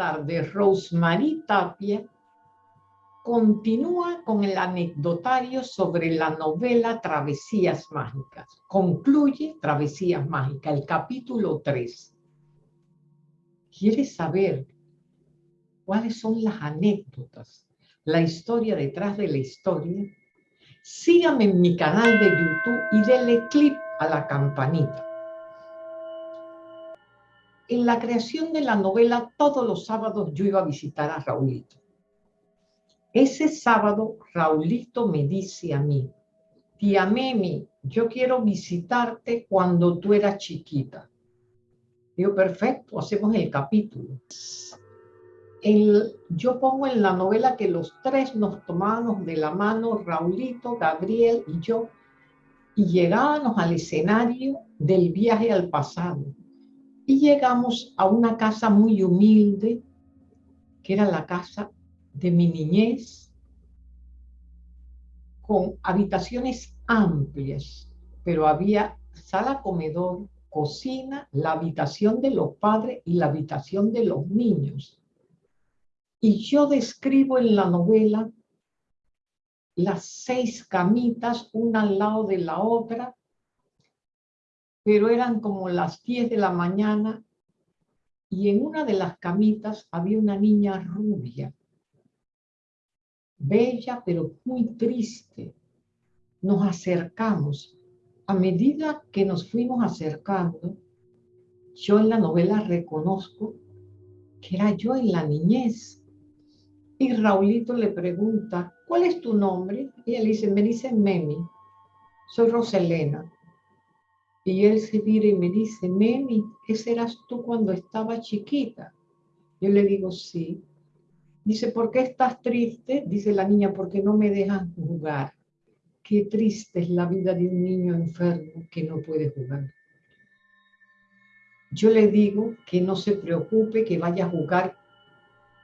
tarde, Rosemary Tapia continúa con el anecdotario sobre la novela Travesías Mágicas. Concluye Travesías Mágicas, el capítulo 3. ¿Quieres saber cuáles son las anécdotas, la historia detrás de la historia? Sígame en mi canal de YouTube y dele clip a la campanita. En la creación de la novela, todos los sábados yo iba a visitar a Raulito. Ese sábado, Raulito me dice a mí, tía Memi, yo quiero visitarte cuando tú eras chiquita. Digo, perfecto, hacemos el capítulo. yo pongo en la novela que los tres nos tomábamos de la mano, Raulito, Gabriel y yo, y llegábamos al escenario del viaje al pasado. Y llegamos a una casa muy humilde, que era la casa de mi niñez, con habitaciones amplias, pero había sala, comedor, cocina, la habitación de los padres y la habitación de los niños. Y yo describo en la novela las seis camitas, una al lado de la otra, pero eran como las 10 de la mañana y en una de las camitas había una niña rubia bella pero muy triste. Nos acercamos. A medida que nos fuimos acercando, yo en la novela reconozco que era yo en la niñez. Y Raulito le pregunta, ¿cuál es tu nombre? Y él dice, me dice Memi, soy Roselena. Y él se vira y me dice, Memi, ¿ese eras tú cuando estaba chiquita? Yo le digo, sí. Dice, ¿por qué estás triste? Dice la niña, porque no me dejan jugar. Qué triste es la vida de un niño enfermo que no puede jugar. Yo le digo que no se preocupe, que vaya a jugar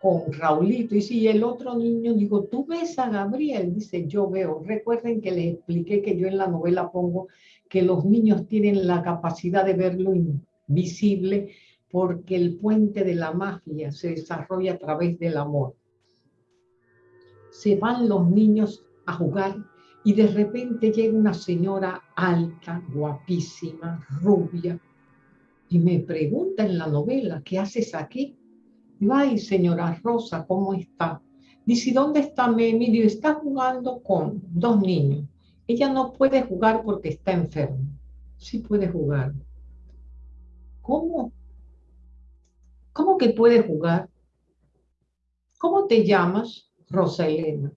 con Raulito. Y si el otro niño, digo, ¿tú ves a Gabriel? Dice, yo veo. Recuerden que les expliqué que yo en la novela pongo que los niños tienen la capacidad de ver lo invisible porque el puente de la magia se desarrolla a través del amor. Se van los niños a jugar y de repente llega una señora alta, guapísima, rubia, y me pregunta en la novela, ¿qué haces aquí? Digo, ay, señora Rosa, ¿cómo está? Dice, ¿dónde está Memi? Digo, está jugando con dos niños. Ella no puede jugar porque está enferma. Sí puede jugar. ¿Cómo? ¿Cómo que puede jugar? ¿Cómo te llamas? Rosa Elena.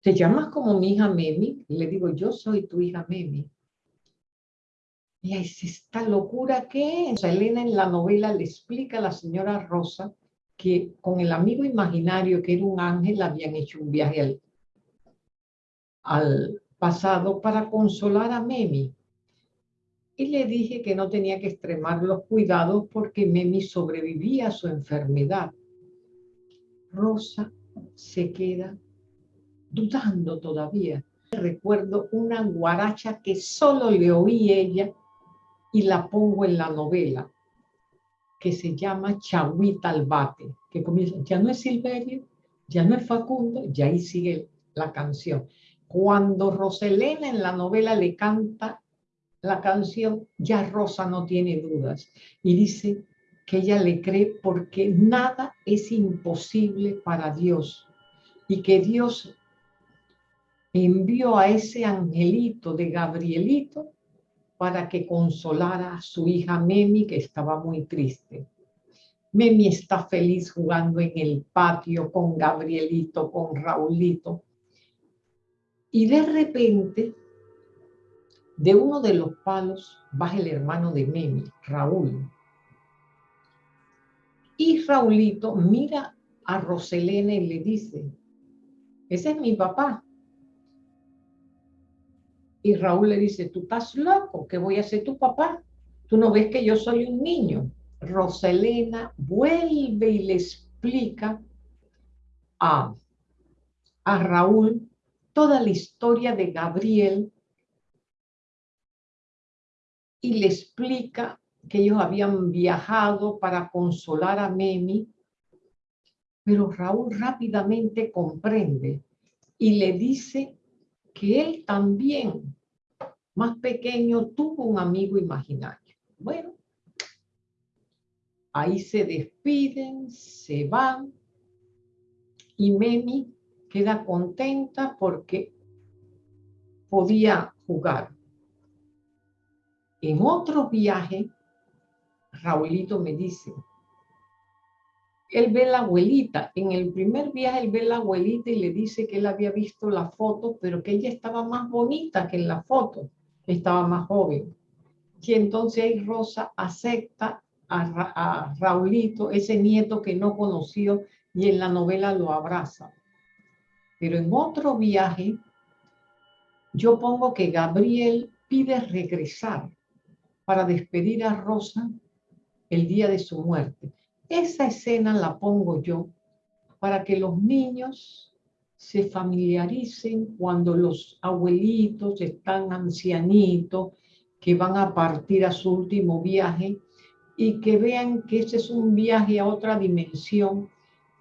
¿Te llamas como mi hija Memi? le digo, yo soy tu hija Memi. Y es esta locura que Rosa Elena en la novela le explica a la señora Rosa que con el amigo imaginario que era un ángel habían hecho un viaje al, al pasado para consolar a Memi y le dije que no tenía que extremar los cuidados porque Memi sobrevivía a su enfermedad. Rosa se queda dudando todavía. Recuerdo una guaracha que solo le oí ella y la pongo en la novela, que se llama Chagüita al bate, que comienza, ya no es Silverio, ya no es Facundo, ya ahí sigue la canción. Cuando Roselena en la novela le canta la canción, ya Rosa no tiene dudas y dice que ella le cree porque nada es imposible para Dios y que Dios envió a ese angelito de Gabrielito para que consolara a su hija Memi que estaba muy triste. Memi está feliz jugando en el patio con Gabrielito, con Raulito. Y de repente de uno de los palos baja el hermano de Memi, Raúl. Y Raulito mira a Roselena y le dice, ese es mi papá. Y Raúl le dice, tú estás loco, ¿qué voy a ser tu papá? Tú no ves que yo soy un niño. Roselena vuelve y le explica a, a Raúl toda la historia de Gabriel y le explica que ellos habían viajado para consolar a Memi Pero Raúl rápidamente comprende y le dice que él también, más pequeño, tuvo un amigo imaginario. Bueno, ahí se despiden, se van y Memi queda contenta porque podía jugar. En otro viaje, Raulito me dice, él ve la abuelita. En el primer viaje él ve la abuelita y le dice que él había visto la foto, pero que ella estaba más bonita que en la foto, estaba más joven. Y entonces Rosa acepta a, a Raulito, ese nieto que no conoció, y en la novela lo abraza. Pero en otro viaje, yo pongo que Gabriel pide regresar para despedir a Rosa el día de su muerte. Esa escena la pongo yo para que los niños se familiaricen cuando los abuelitos están ancianitos, que van a partir a su último viaje y que vean que ese es un viaje a otra dimensión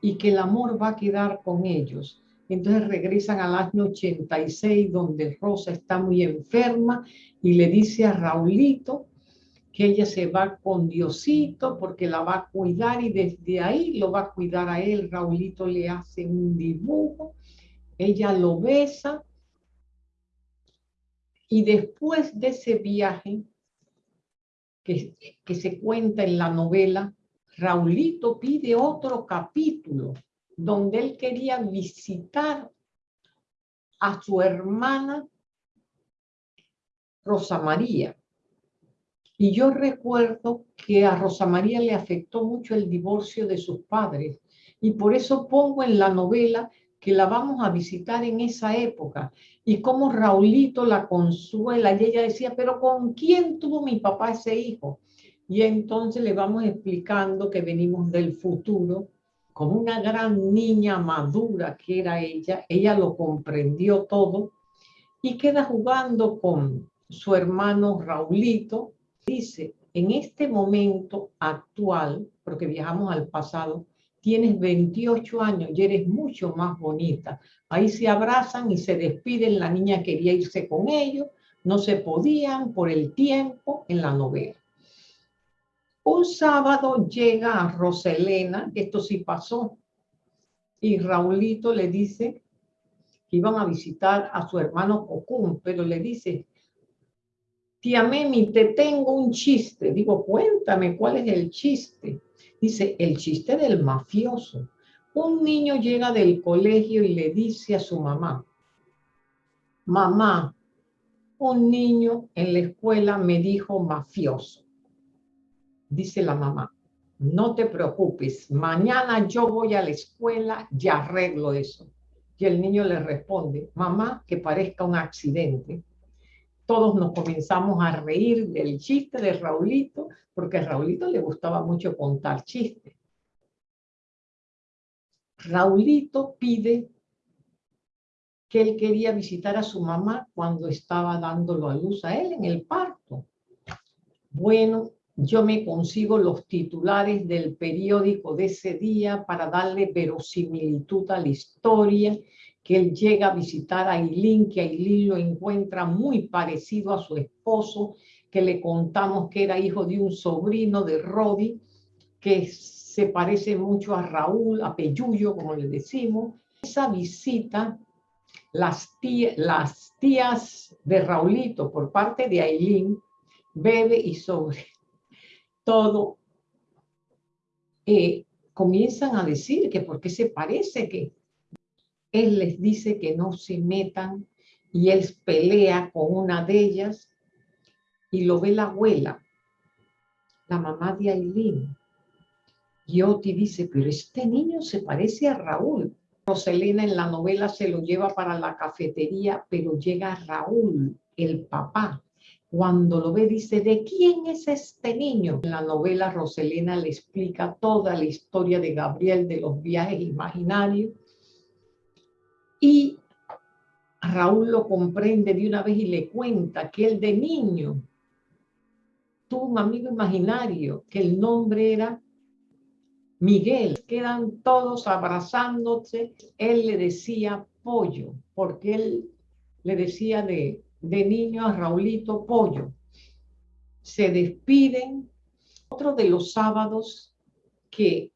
y que el amor va a quedar con ellos. Entonces regresan al año 86 donde Rosa está muy enferma y le dice a Raulito que ella se va con Diosito porque la va a cuidar y desde ahí lo va a cuidar a él. Raulito le hace un dibujo, ella lo besa y después de ese viaje que, que se cuenta en la novela, Raulito pide otro capítulo donde él quería visitar a su hermana Rosa María y yo recuerdo que a Rosa María le afectó mucho el divorcio de sus padres y por eso pongo en la novela que la vamos a visitar en esa época y cómo Raulito la consuela y ella decía, pero ¿con quién tuvo mi papá ese hijo? Y entonces le vamos explicando que venimos del futuro, como una gran niña madura que era ella, ella lo comprendió todo y queda jugando con su hermano Raulito, dice, en este momento actual, porque viajamos al pasado, tienes 28 años y eres mucho más bonita. Ahí se abrazan y se despiden, la niña quería irse con ellos, no se podían por el tiempo en la novela. Un sábado llega a Roselena, esto sí pasó, y Raulito le dice que iban a visitar a su hermano Cocún, pero le dice, tía Memi, te tengo un chiste. Digo, cuéntame, ¿cuál es el chiste? Dice, el chiste del mafioso. Un niño llega del colegio y le dice a su mamá, mamá, un niño en la escuela me dijo mafioso. Dice la mamá, no te preocupes, mañana yo voy a la escuela y arreglo eso. Y el niño le responde, mamá, que parezca un accidente todos nos comenzamos a reír del chiste de Raulito, porque a Raulito le gustaba mucho contar chistes. Raulito pide que él quería visitar a su mamá cuando estaba dándolo a luz a él en el parto. Bueno, yo me consigo los titulares del periódico de ese día para darle verosimilitud a la historia que él llega a visitar a Aileen, que Aileen lo encuentra muy parecido a su esposo, que le contamos que era hijo de un sobrino de Rodi, que se parece mucho a Raúl, a Peyuyo, como le decimos. Esa visita, las, las tías de Raulito por parte de Aileen, bebe y sobre todo, eh, comienzan a decir que por qué se parece, que él les dice que no se metan y él pelea con una de ellas y lo ve la abuela, la mamá de Aileen. Y Oti dice, pero este niño se parece a Raúl. Roselena en la novela se lo lleva para la cafetería, pero llega Raúl, el papá. Cuando lo ve dice, ¿de quién es este niño? En la novela Roselena le explica toda la historia de Gabriel, de los viajes imaginarios y Raúl lo comprende de una vez y le cuenta que él de niño tuvo un amigo imaginario, que el nombre era Miguel, quedan todos abrazándose. Él le decía pollo, porque él le decía de, de niño a Raulito pollo. Se despiden. Otro de los sábados que,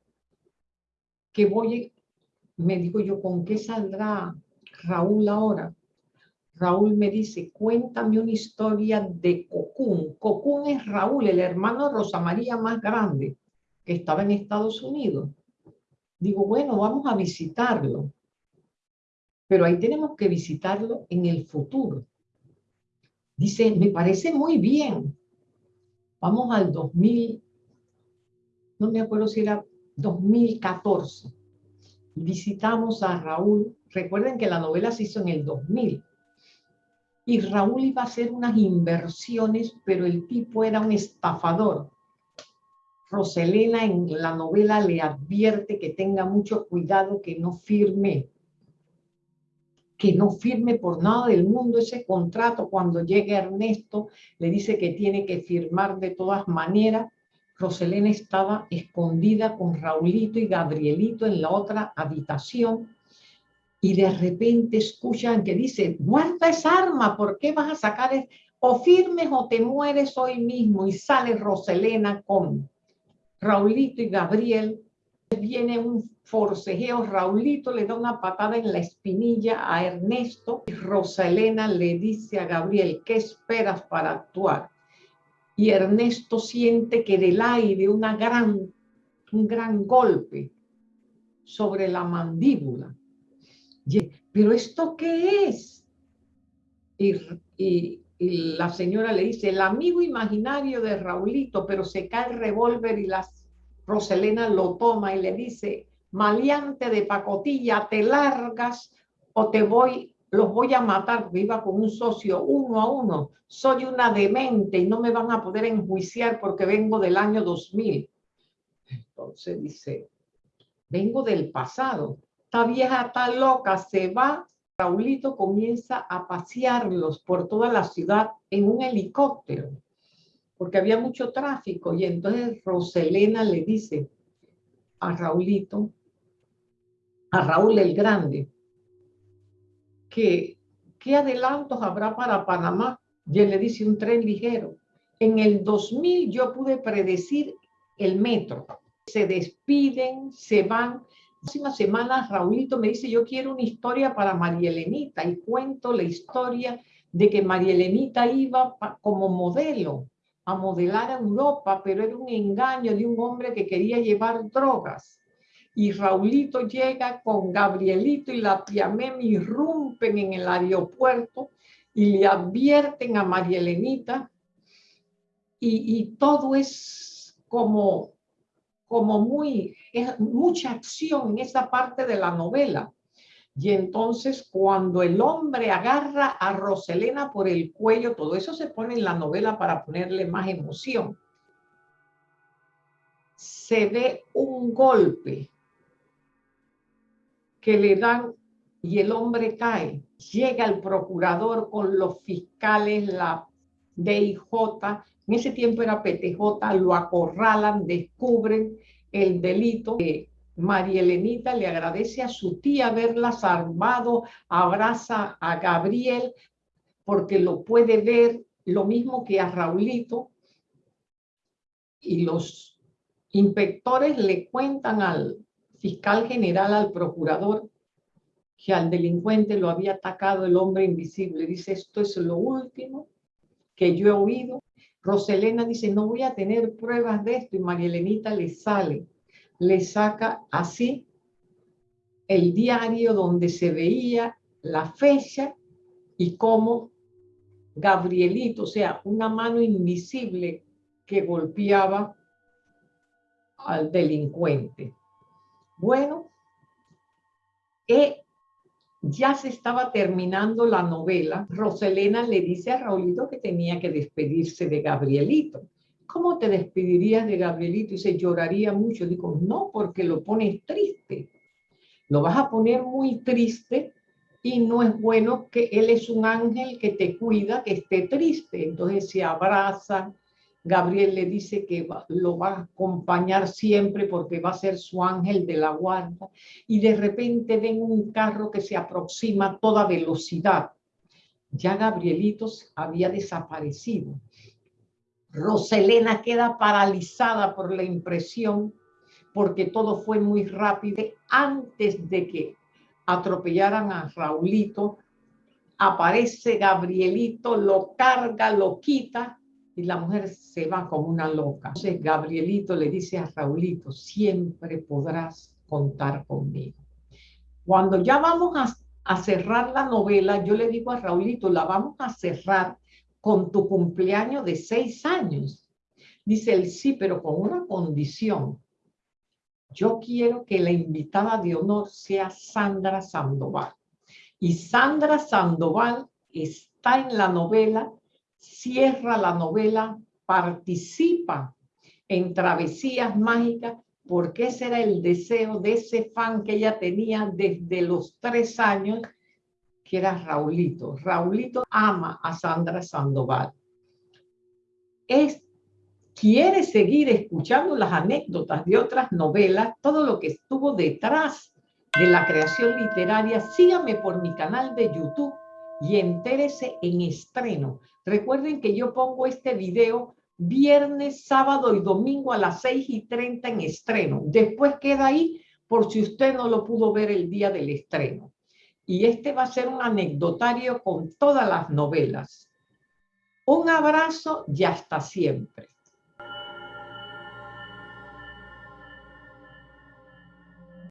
que voy, me digo yo, ¿con qué saldrá Raúl ahora? Raúl me dice, cuéntame una historia de Cocún. Cocún es Raúl, el hermano de Rosa María más grande, que estaba en Estados Unidos. Digo, bueno, vamos a visitarlo. Pero ahí tenemos que visitarlo en el futuro. Dice, me parece muy bien. Vamos al 2000, no me acuerdo si era 2014. Visitamos a Raúl. Recuerden que la novela se hizo en el 2000 y Raúl iba a hacer unas inversiones, pero el tipo era un estafador. Roselena en la novela le advierte que tenga mucho cuidado, que no firme, que no firme por nada del mundo ese contrato. Cuando llegue Ernesto, le dice que tiene que firmar de todas maneras. Roselena estaba escondida con Raulito y Gabrielito en la otra habitación y de repente escuchan que dice, guarda esa arma, ¿por qué vas a sacar? O firmes o te mueres hoy mismo. Y sale Roselena con Raulito y Gabriel. Viene un forcejeo, Raulito le da una patada en la espinilla a Ernesto y Roselena le dice a Gabriel, ¿qué esperas para actuar? Y Ernesto siente que del aire una gran, un gran golpe sobre la y ¿pero esto qué es? Y, la señora le dice, el amigo imaginario de Raulito, pero se cae el revólver y la Roselena lo toma y le dice, maleante de pacotilla, te largas o te voy, los voy a matar, iba con un socio uno a uno, soy una demente y no me van a poder enjuiciar porque vengo del año 2000. Entonces dice, vengo del pasado, esta vieja está loca, se va. Raulito comienza a pasearlos por toda la ciudad en un helicóptero, porque había mucho tráfico. Y entonces Roselena le dice a Raulito, a Raúl el Grande, qué adelantos habrá para Panamá. Y él le dice un tren ligero. En el 2000 yo pude predecir el metro. Se despiden, se van próxima semana Raulito me dice, yo quiero una historia para María Elenita y cuento la historia de que María Elenita iba como modelo a modelar a Europa, pero era un engaño de un hombre que quería llevar drogas. Y Raulito llega con Gabrielito y la tía Memi irrumpen en el aeropuerto y le advierten a María Elenita y, y todo es como como muy, mucha acción en esa parte de la novela. Y entonces cuando el hombre agarra a Roselena por el cuello, todo eso se pone en la novela para ponerle más emoción. Se ve un golpe que le dan y el hombre cae. Llega el procurador con los fiscales, la DIJ, en ese tiempo era PTJ, lo acorralan, descubren el delito. María Elenita le agradece a su tía haberla salvado, abraza a Gabriel porque lo puede ver lo mismo que a Raulito y los inspectores le cuentan al fiscal general, al procurador, que al delincuente lo había atacado el hombre invisible. Dice, esto es lo último que yo he oído Roselena dice, no voy a tener pruebas de esto y María Elenita le sale, le saca así el diario donde se veía la fecha y cómo Gabrielito, o sea, una mano invisible que golpeaba al delincuente. Bueno, he ya se estaba terminando la novela, Roselena le dice a Raulito que tenía que despedirse de Gabrielito. ¿Cómo te despedirías de Gabrielito? Y se lloraría mucho. Digo, no, porque lo pones triste. Lo vas a poner muy triste y no es bueno que él es un ángel que te cuida, que esté triste. Entonces se abraza Gabriel le dice que lo va a acompañar siempre porque va a ser su ángel de la guarda. Y de repente ven un carro que se aproxima a toda velocidad. Ya Gabrielitos había desaparecido. Roselena queda paralizada por la impresión porque todo fue muy rápido. Antes de que atropellaran a Raulito, aparece Gabrielito, lo carga, lo quita y la mujer se va como una loca. Entonces Gabrielito le dice a Raulito, siempre podrás contar conmigo. Cuando ya vamos a, cerrar la novela, yo le digo a Raulito, la vamos a cerrar con tu cumpleaños de seis años. Dice él, sí, pero con una condición. Yo quiero que la invitada de honor sea Sandra Sandoval. Y Sandra Sandoval está en la novela cierra la novela, participa en Travesías Mágicas, porque ese era el deseo de ese fan que ella tenía desde los tres años, que era Raulito. Raulito ama a Sandra Sandoval. Es, quiere seguir escuchando las anécdotas de otras novelas, todo lo que estuvo detrás de la creación literaria, sígame por mi canal de YouTube y entérese en estreno. Recuerden que yo pongo este video viernes, sábado y domingo a las 6 y 30 en estreno. Después queda ahí por si usted no lo pudo ver el día del estreno. Y este va a ser un anecdotario con todas las novelas. Un abrazo y hasta siempre.